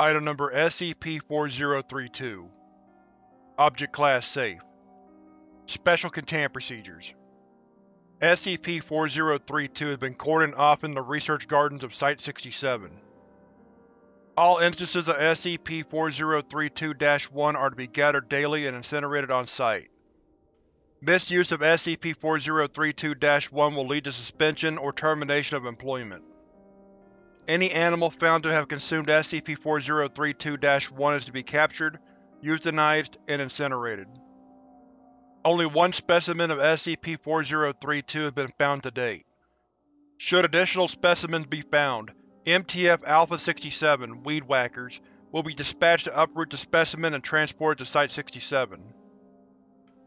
Item Number SCP-4032 Object Class Safe Special Containment Procedures SCP-4032 has been cordoned off in the research gardens of Site-67. All instances of SCP-4032-1 are to be gathered daily and incinerated on site. Misuse of SCP-4032-1 will lead to suspension or termination of employment. Any animal found to have consumed SCP-4032-1 is to be captured, euthanized, and incinerated. Only one specimen of SCP-4032 has been found to date. Should additional specimens be found, MTF Alpha-67 Weed Whackers will be dispatched to uproot the specimen and transport it to Site-67.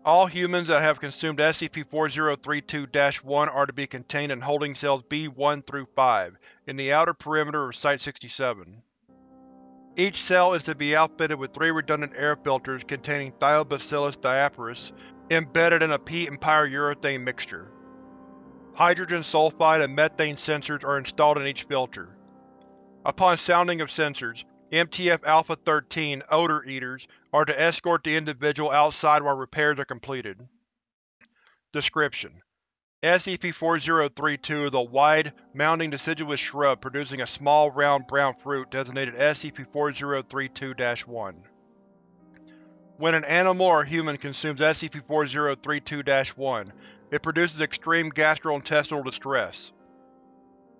All humans that have consumed SCP-4032-1 are to be contained in holding cells B1 through 5, in the outer perimeter of Site-67. Each cell is to be outfitted with three redundant air filters containing Thiobacillus diaperis embedded in a peat and pyrourethane mixture. Hydrogen sulfide and methane sensors are installed in each filter. Upon sounding of sensors, MTF Alpha-13 Odor Eaters are to escort the individual outside while repairs are completed. Description: SCP-4032 is a wide, mounding deciduous shrub producing a small round brown fruit designated SCP-4032-1. When an animal or human consumes SCP-4032-1, it produces extreme gastrointestinal distress.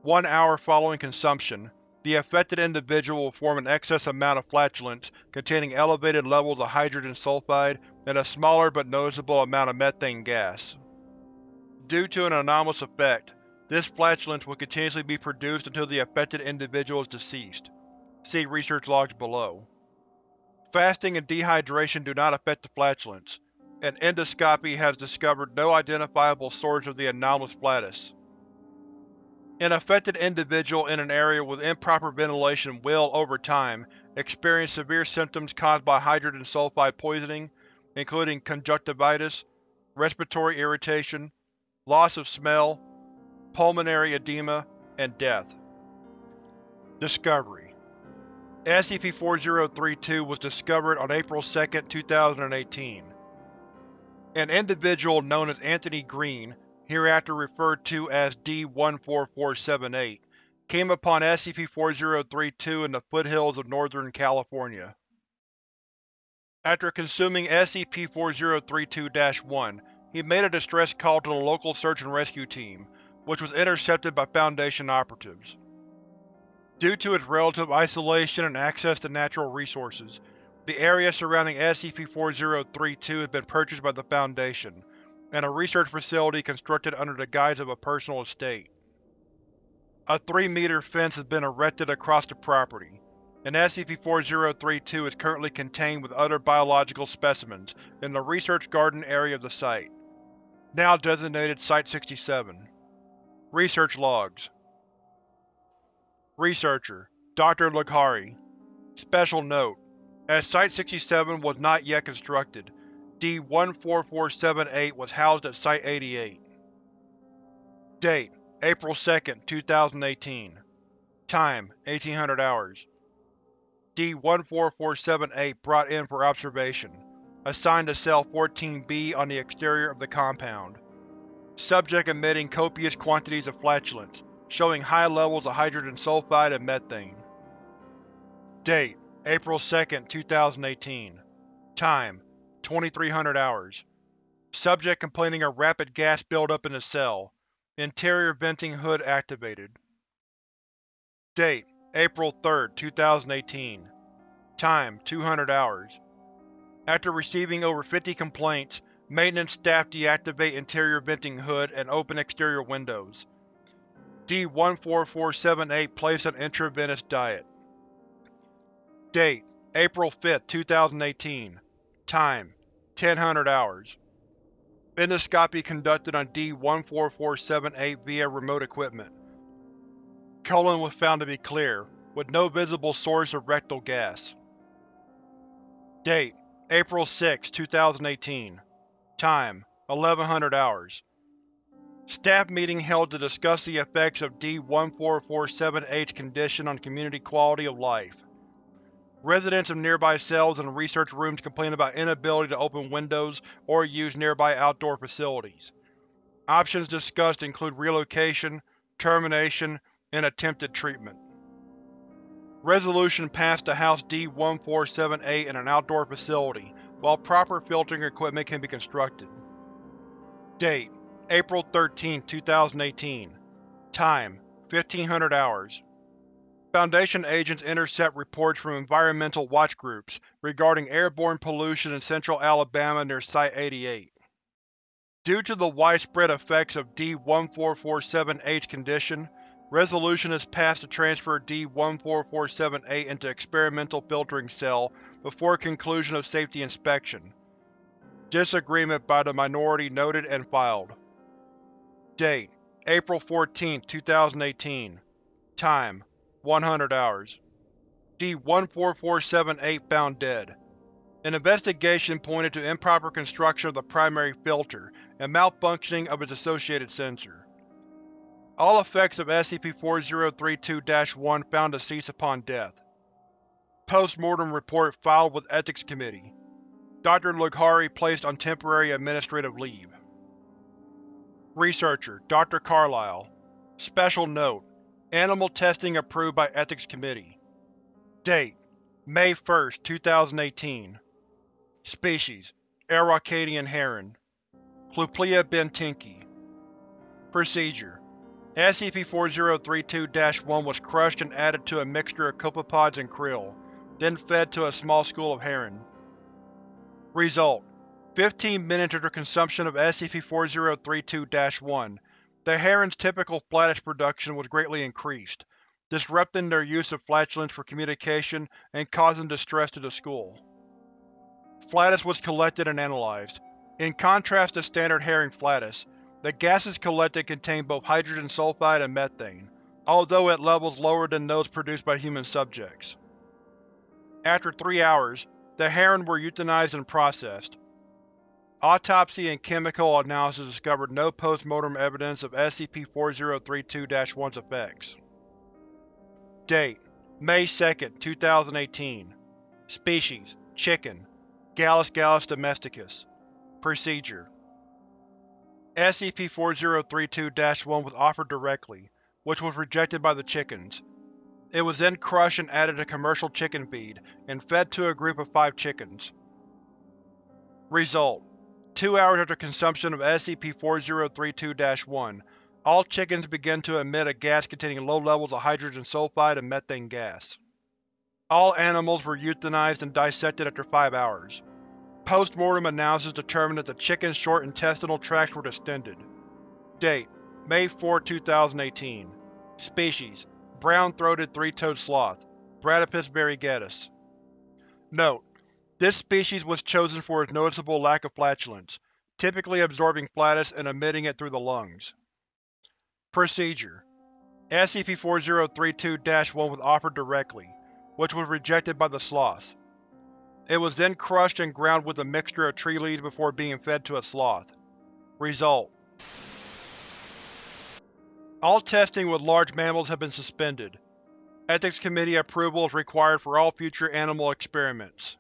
One hour following consumption, the affected individual will form an excess amount of flatulence containing elevated levels of hydrogen sulfide and a smaller but noticeable amount of methane gas. Due to an anomalous effect, this flatulence will continuously be produced until the affected individual is deceased. See research logs below. Fasting and dehydration do not affect the flatulence, and endoscopy has discovered no identifiable source of the anomalous flatus. An affected individual in an area with improper ventilation will, over time, experience severe symptoms caused by hydrogen sulfide poisoning, including conjunctivitis, respiratory irritation, loss of smell, pulmonary edema, and death. Discovery SCP-4032 was discovered on April 2, 2018. An individual known as Anthony Green, hereafter referred to as D-14478, came upon SCP-4032 in the foothills of Northern California. After consuming SCP-4032-1, he made a distress call to the local search and rescue team, which was intercepted by Foundation operatives. Due to its relative isolation and access to natural resources, the area surrounding SCP-4032 has been purchased by the Foundation, and a research facility constructed under the guise of a personal estate. A 3-meter fence has been erected across the property, and SCP-4032 is currently contained with other biological specimens in the research garden area of the site, now designated Site-67. Research Logs Researcher Dr. Laghari Special Note: As Site-67 was not yet constructed, D-14478 was housed at Site-88. Date: April 2, 2018 Time: 1800 hours D-14478 brought in for observation. Assigned to Cell 14-B on the exterior of the compound. Subject emitting copious quantities of flatulence showing high levels of hydrogen sulfide and methane. Date: April 2, 2018 Time: 2300 hours Subject complaining of rapid gas buildup in the cell. Interior venting hood activated. Date: April 3, 2018 Time: 200 hours After receiving over 50 complaints, maintenance staff deactivate interior venting hood and open exterior windows. D-14478 placed on intravenous diet. Date: April 5, 2018 Time: 1000 hours Endoscopy conducted on D-14478 via remote equipment. Colon was found to be clear, with no visible source of rectal gas. Date: April 6, 2018 Time: 1100 hours Staff meeting held to discuss the effects of D-14478's condition on community quality of life. Residents of nearby cells and research rooms complain about inability to open windows or use nearby outdoor facilities. Options discussed include relocation, termination, and attempted treatment. Resolution passed to house D-1478 in an outdoor facility, while proper filtering equipment can be constructed. Date: April 13, 2018 Time: 1500 hours Foundation agents intercept reports from environmental watch groups regarding airborne pollution in central Alabama near Site-88. Due to the widespread effects of D-1447-H condition, resolution is passed to transfer D-1447-8 into experimental filtering cell before conclusion of safety inspection. Disagreement by the minority noted and filed. Date: April 14, 2018 Time: 100 hours. D-14478 found dead. An investigation pointed to improper construction of the primary filter and malfunctioning of its associated sensor. All effects of SCP-4032-1 found to cease upon death. Post-mortem report filed with Ethics Committee. Dr. Lughari placed on temporary administrative leave. Researcher, Dr. Carlyle. Special Note: Animal testing approved by Ethics Committee. Date: May 1, 2018 Species: Araucanian herring Clupleia bentinckii Procedure: SCP-4032-1 was crushed and added to a mixture of copepods and krill, then fed to a small school of herring. Result: 15 minutes after consumption of SCP-4032-1, the herring's typical flatus production was greatly increased, disrupting their use of flatulence for communication and causing distress to the school. Flatus was collected and analyzed. In contrast to standard herring flatus, the gases collected contained both hydrogen sulfide and methane, although at levels lower than those produced by human subjects. After three hours, the heron were euthanized and processed, Autopsy and chemical analysis discovered no post-mortem evidence of SCP-4032-1's effects. Date: May 2, 2018 Species: Chicken Gallus gallus domesticus Procedure SCP-4032-1 was offered directly, which was rejected by the chickens. It was then crushed and added to commercial chicken feed, and fed to a group of five chickens. Result: Two hours after consumption of SCP-4032-1, all chickens begin to emit a gas containing low levels of hydrogen sulfide and methane gas. All animals were euthanized and dissected after five hours. Post-mortem analysis determined that the chicken's short intestinal tracts were distended. Date: May 4, 2018 Species: Brown-throated three-toed sloth Bradypus variegatus Note: this species was chosen for its noticeable lack of flatulence, typically absorbing flatus and emitting it through the lungs. Procedure: SCP-4032-1 was offered directly, which was rejected by the sloth. It was then crushed and ground with a mixture of tree leaves before being fed to a sloth. Result: All testing with large mammals have been suspended. Ethics Committee approval is required for all future animal experiments.